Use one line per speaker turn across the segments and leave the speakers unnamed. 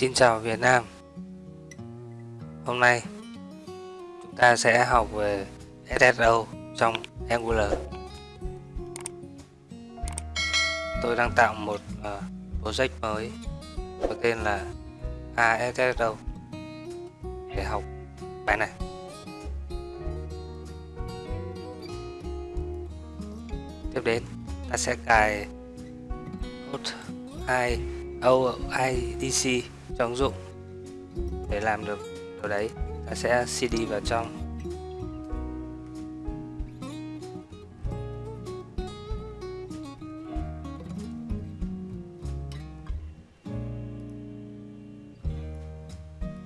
Xin chào Việt Nam. Hôm nay chúng ta sẽ học về SSO trong Angular. Tôi đang tạo một uh, project mới có tên là ASSO để học bài này. Tiếp đến ta sẽ cài code 2 OIDC cho ứng dụng để làm được điều đấy. Ta sẽ cd vào trong.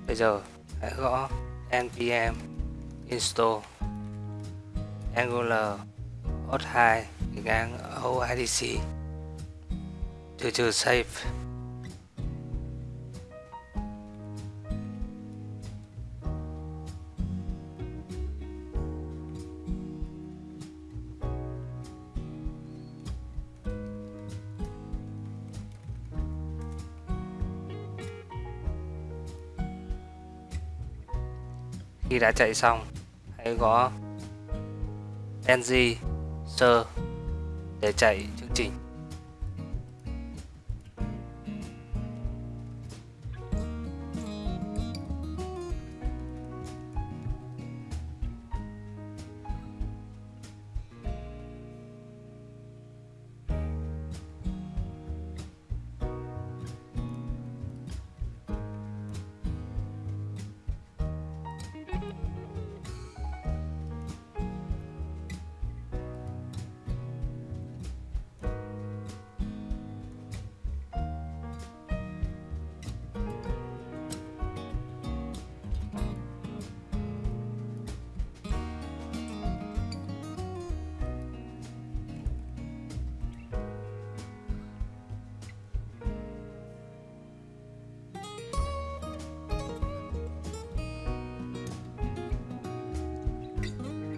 Bây giờ hãy gõ npm install. Angular hot 2 ngang oidc trừ trừ save. Khi đã chạy xong hãy gõ ng sơ để chạy chương trình.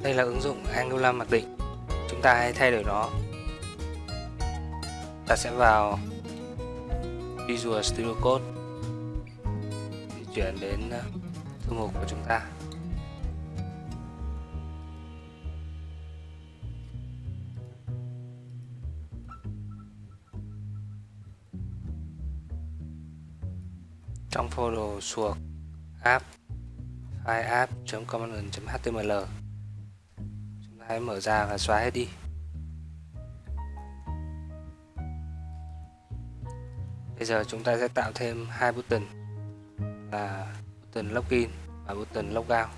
Đây là ứng dụng Angular mặc định. Chúng ta hãy thay đổi nó. Ta sẽ vào Visual Studio Code di chuyển đến ờ, thư mục của chúng ta. Trong folder suộc app file app common.html hãy mở ra và xóa hết đi. Bây giờ chúng ta sẽ tạo thêm hai button là button login và button logout.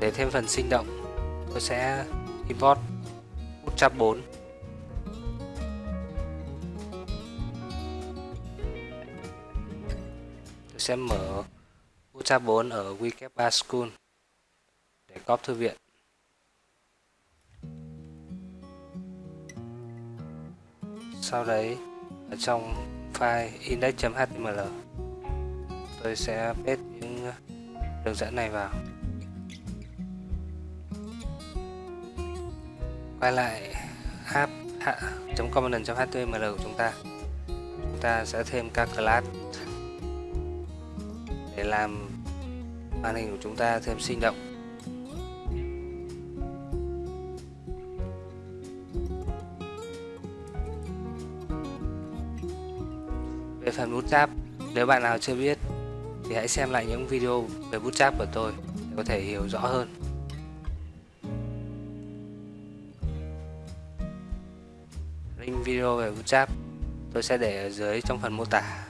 Để thêm phần sinh động, tôi sẽ import bootstrap 4 tôi sẽ mở bootstrap 4 ở Wikipedia School để copy thư viện. Sau đấy, ở trong file index.html tôi sẽ paste những đường dẫn này vào. Quay lại app.component.html của chúng ta. Chúng ta sẽ thêm các class để làm màn hình của chúng ta thêm sinh động. Về phần bootstrap nếu bạn nào chưa biết thì hãy xem lại những video về bootstrap của tôi để có thể hiểu rõ hơn. video về bootstrap tôi sẽ để ở dưới trong phần mô tả.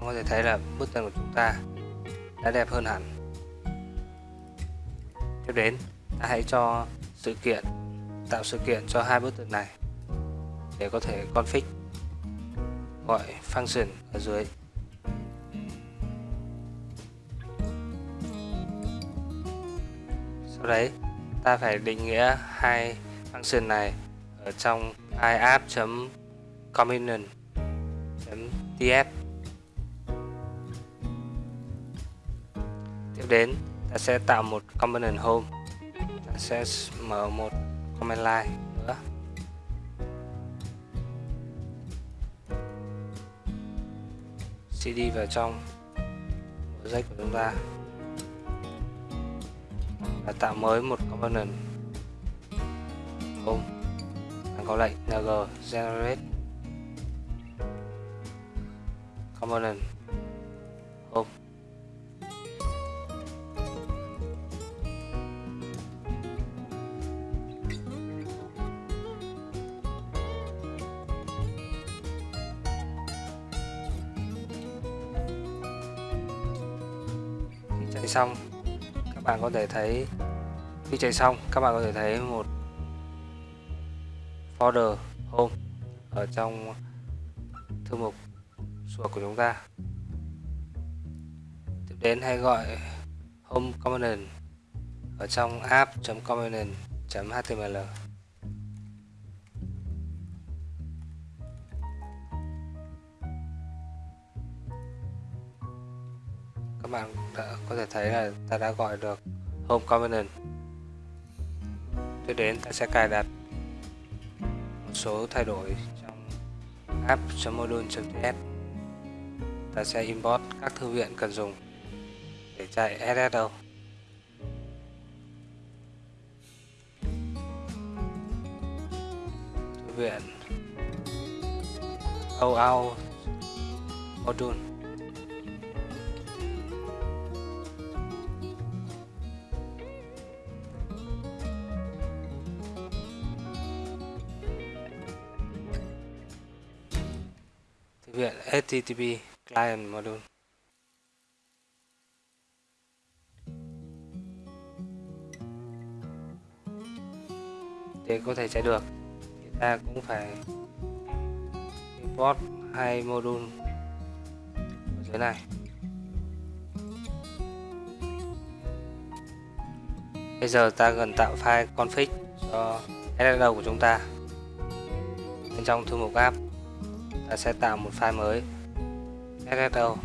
Có thể thấy là bức tranh của chúng ta đã đẹp hơn hẳn tiếp đến, ta hãy cho sự kiện, tạo sự kiện cho hai bức tường này để có thể config gọi function ở dưới. Sau đấy, ta phải định nghĩa hai function này ở trong iapp.component.tf tiếp đến ta sẽ tạo một component home. Ta sẽ mở một comment line nữa. Cd vào trong project của chúng ta. Và tạo mới một component home. Bạn có lệnh ng generate component. Chạy xong, các bạn có thể thấy, khi chạy xong, các bạn có thể thấy một folder home ở trong thư mục suộc của chúng ta. Tiếp đến hãy gọi home component ở trong app.component.html bạn đã có thể thấy là ta đã gọi được home component tiếp đến ta sẽ cài đặt một số thay đổi trong app.module.ts ta sẽ import các thư viện cần dùng để chạy SSO thư viện OAuth module. Thực viện HTTP Client Module. Để có thể chạy được, thì ta cũng phải import hai module ở dưới này. Bây giờ ta cần tạo file config cho SSL của chúng ta. Bên trong thư mục app ta sẽ tạo một file mới. Sso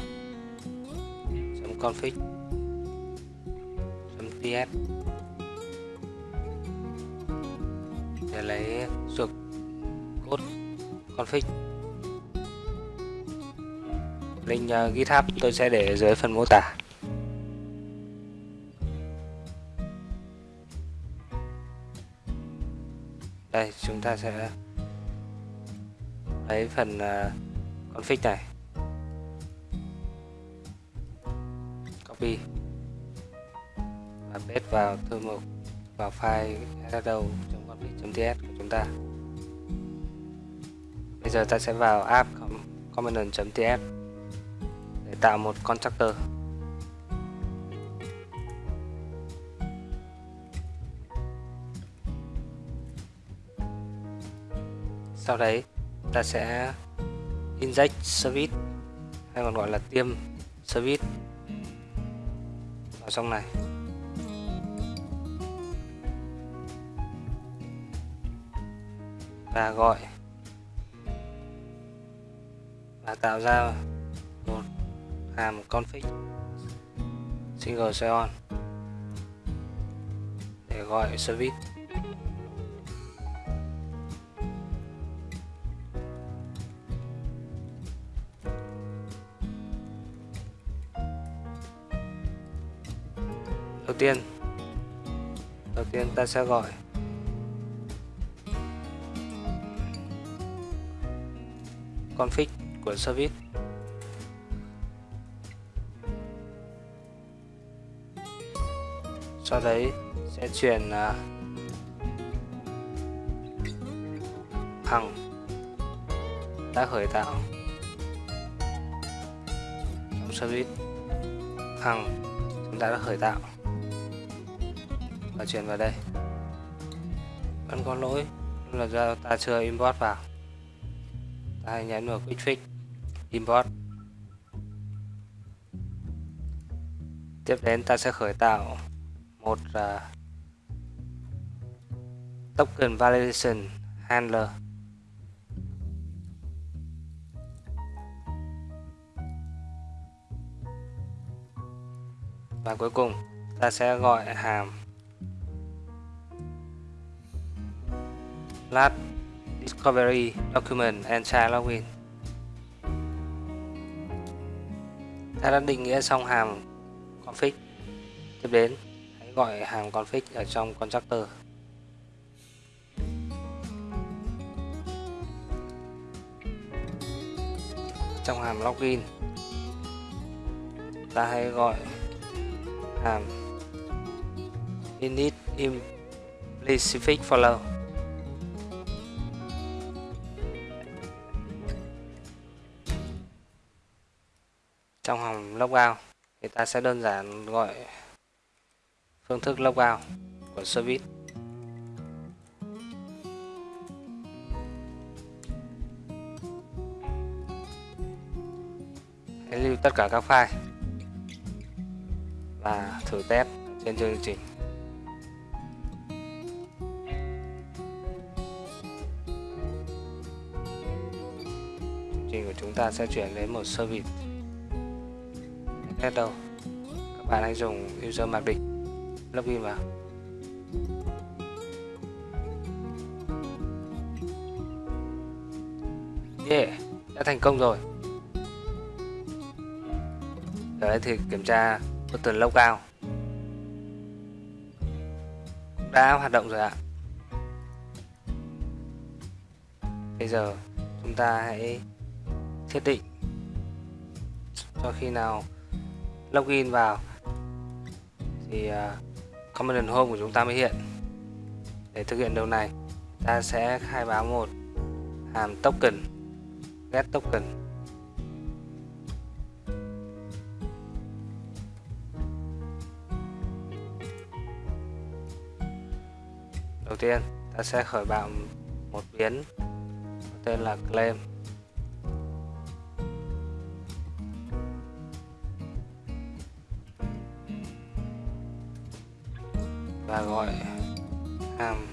config ts để lấy suộc code config. Link uh, github tôi sẽ để dưới phần mô tả. Đây chúng ta sẽ cái phần ờ, config này. Copy. Và paste vào thư mục, vào file hello.config.ts của chúng ta. Bây giờ ta sẽ vào app component.ts để tạo một constructor. Sau đấy ta sẽ inject service, hay còn gọi là tiêm service. Vào trong này. Và gọi và tạo ra một hàm config single sign on để gọi service. Đầu tiên đầu tiên ta sẽ gọi. Config của service. Sau đấy sẽ chuyển à, uh, thằng đã khởi tạo. Trong service hằng chúng ta đã khởi tạo và chuyển vào đây. Vẫn có lỗi. Là do ta chưa import vào. Ta hãy nhấn vào quick fix. Import. Tiếp đến ta sẽ khởi tạo một uh, token validation handler. Và cuối cùng ta sẽ gọi hàm last discovery document and child login ta đã định nghĩa xong hàm config. Tiếp đến, hãy gọi hàm config ở trong constructor. Trong hàm login, ta hãy gọi hàm init implicit follow. Trong hòng logout thì ta sẽ đơn giản gọi phương thức logout của service. Hãy lưu tất cả các file và thử test trên chương trình. Chương trình của chúng ta sẽ chuyển đến một service test đâu? Các bạn hãy dùng user mặc định login vào. Yeah, đã thành công rồi. Ở đây thì kiểm tra button logout. Cũng đã hoạt động rồi ạ. Bây giờ chúng ta hãy thiết định cho khi nào login vào. Thì à, uh, command home của chúng ta mới hiện. Để thực hiện điều này ta sẽ khai báo một hàm token get token. Đầu tiên ta sẽ khởi bạo một biến tên là claim. Là gọi hàm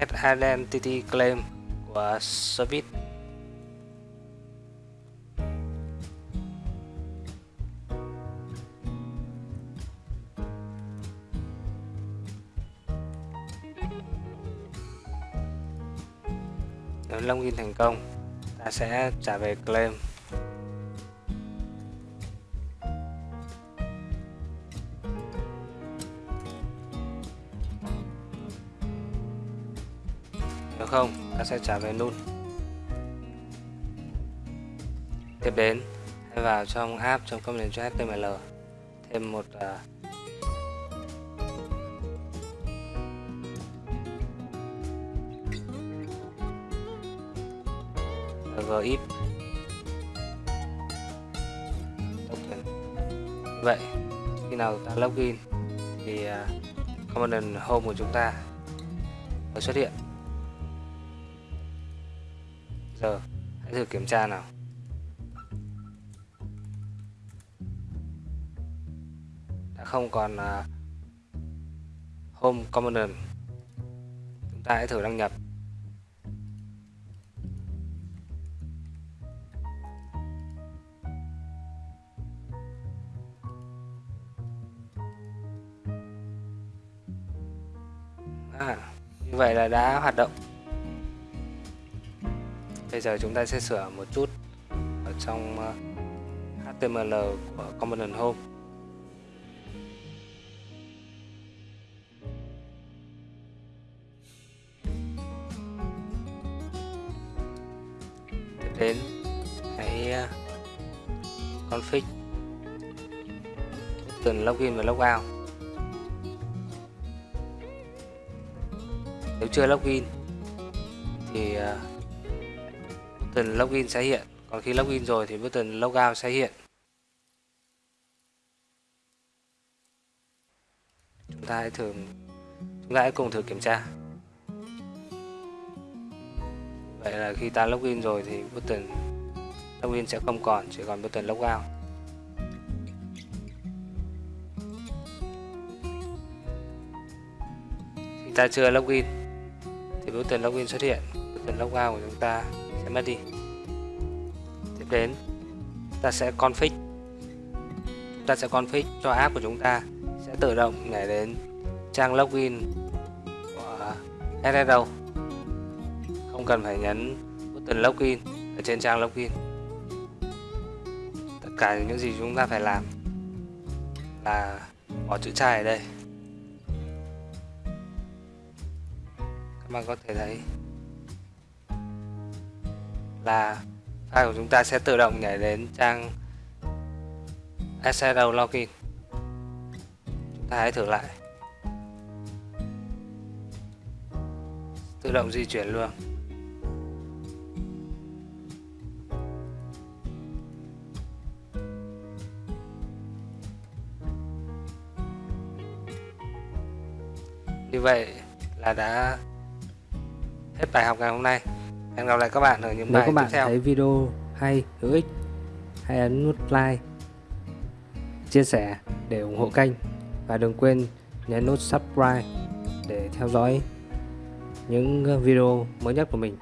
get identity claim của service. Nếu login thành công, ta sẽ trả về claim. Không ta sẽ trả về null tiếp đến hãy vào trong app trong comment html thêm một à, uh, gif token vậy khi nào ta login thì à, uh, command home của chúng ta mới xuất hiện. Thử kiểm tra nào. Đã không còn uh, home common chúng ta hãy thử đăng nhập. À, như vậy là đã hoạt động bây giờ chúng ta sẽ sửa một chút ở trong ờ, HTML của component home. Tiếp đến, hãy ờ, config button login và logout nếu chưa login thì ờ, button login sẽ hiện. Còn khi login rồi thì button logout sẽ hiện. Chúng ta hãy thử chúng ta hãy cùng thử kiểm tra. Vậy là khi ta login rồi thì button login sẽ không còn, chỉ còn button logout. Khi ta chưa login thì button login xuất hiện. Button logout của chúng ta sẽ mất đi. Tiếp đến, ta sẽ config. Chúng ta sẽ config cho app của chúng ta. Sẽ tự động nhảy đến trang login của SSO không cần phải nhấn button login ở trên trang login. Tất cả những gì chúng ta phải làm là bỏ chữ trai ở đây. Các bạn có thể thấy là file của chúng ta sẽ tự động nhảy đến trang SSO login. Chúng ta hãy thử lại. Tự động di chuyển luôn. Như vậy là đã hết bài học ngày hôm nay. Hẹn gặp lại các bạn ở những
Nếu
bài
các bạn
tiếp theo.
thấy video hay, hữu ích, hãy ấn nút like, chia sẻ để ủng hộ kênh và đừng quên nhấn nút subscribe để theo dõi những video mới nhất của mình.